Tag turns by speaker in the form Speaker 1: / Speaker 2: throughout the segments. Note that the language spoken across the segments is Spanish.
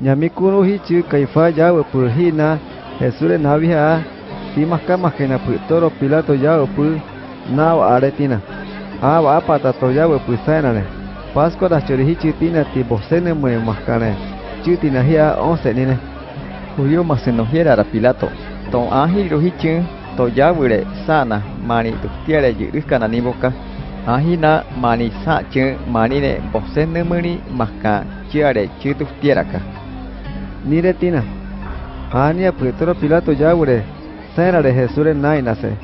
Speaker 1: Ñamikuru hichu Caifa ya upu hina Jesús navia ti mascama que na toro Pilato ya upu nao aretina. Aba apata to ya upu sanane. Pascua da chori hichu tina ti bosene mue mascane. Chutina hia once nine.
Speaker 2: Julio masenohiera ra Pilato. Ton ahi rohichu to ya wure sana mani tuktiare yirikana niboka. Ahina mani sa che mani ne bosene muni maska chiare chituftiaraka.
Speaker 1: Nire tina. Ania Petro Pilato yaure. Sena de Jesús nainase.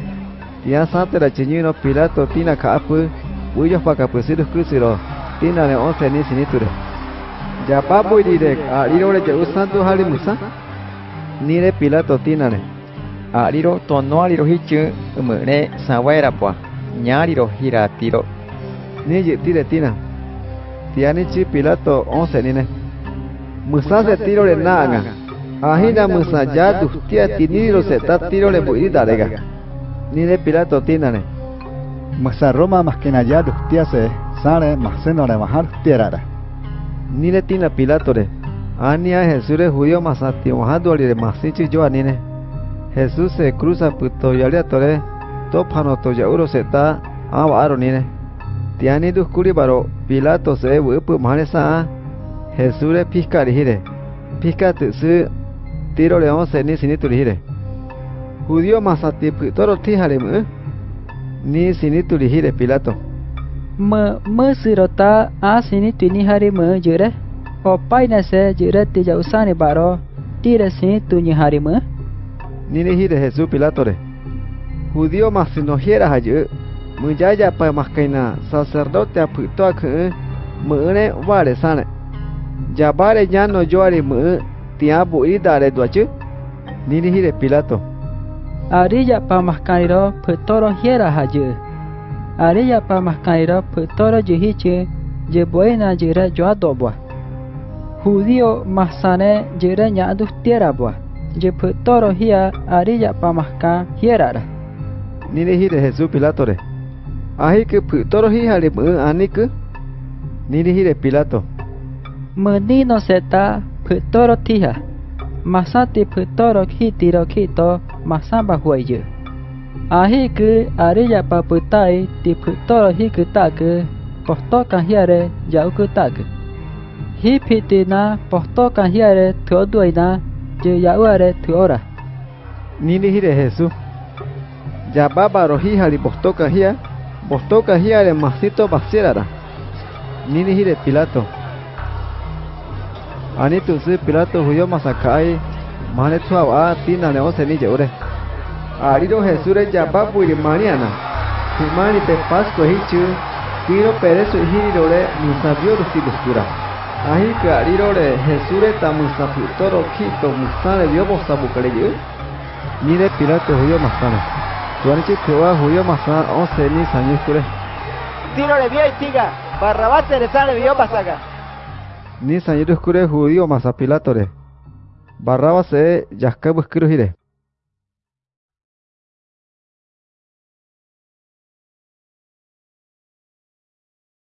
Speaker 1: Tia sante la chiñino Pilato tina kaapu. Uyos paka pusirus cruciro. Tina ne once ni siniture. Ya papu direk a irore ya usantu hali musa. Nire Pilato tina ne.
Speaker 2: Ariro tono ariro hichu umune sawaira pua. Nyariro hiratiro.
Speaker 1: Ni tire tina. Tiani chi Pilato once nine. Musa se tiro le naga. Ahina musa ya dustia tiniro se ta tiro le buiri darega. Ni de Pilato tinane.
Speaker 3: Musa Roma más que naya dustia se sale más se no le bajar tierara.
Speaker 1: Ni le tina Pilato re. Ania Jesús es judío más atimohado le masichi yo anine. Jesús se cruza puto yalia tore. Topano to yauro se ta avaro nine. Tiani duskuri baro Pilato se wupu manesa Jesús le pisca rigire. Pisca su tiro león se ni sinitu rigire. Judío masati toro tijare mu. Ni sinitu rigire Pilato.
Speaker 4: Mơ mơ sirota a sinitu ni hari mơ jure. O paina se jure ti ja usani baro. Tira sinitu ni hari mơ.
Speaker 1: Ni hire Jesús Pilato re. Judío masinohiera hayu. Mujaya pa maskaina sacerdote aputo akhe. Mune vale sane. jabare ñano yoare mu tiabu idare duachu nini hire pilato.
Speaker 4: Arilla ya pamaskaniro putoro hiera hayu petoro pamaskaniro je. Boena jira yira yoadobwa judio masane yira ñandu je petoro hia arilla pamaskan hierara
Speaker 1: nini hire Ahi ke ahike hi hijare mu anike nini hire pilato.
Speaker 4: Menino seta putoro tija. Masati putoro kitiro kito masamba huayu. Ahiku arilla paputai tiputoro hikutaku posto kanjiare yaukutaku. Hipitina posto kanjiare tuoduina yauare tuora.
Speaker 1: Nini hire Jesús. Ya baba rojija li posto kanjia, posto kanjiare masito basirara. Nini hire Pilato. Ani tu si pilato huyo masakai mane tu awa tina ne ose ni jeure ariro jesure ya babu iri mariana humani pe pasco hichu. Kiro pereso hiriro re musabio rusi dustura ahi ke ariro re jesure ta musaputoro kito musane dio bosabu kare yu ni de pilato huyo masana tuani chi tewa huyo masana ose ni sanyukure
Speaker 5: tiro le vio y tiga barrabás se le sale vio pasaga
Speaker 1: ni sañiru skure judío masapilatore barraba se yaska buskiru hire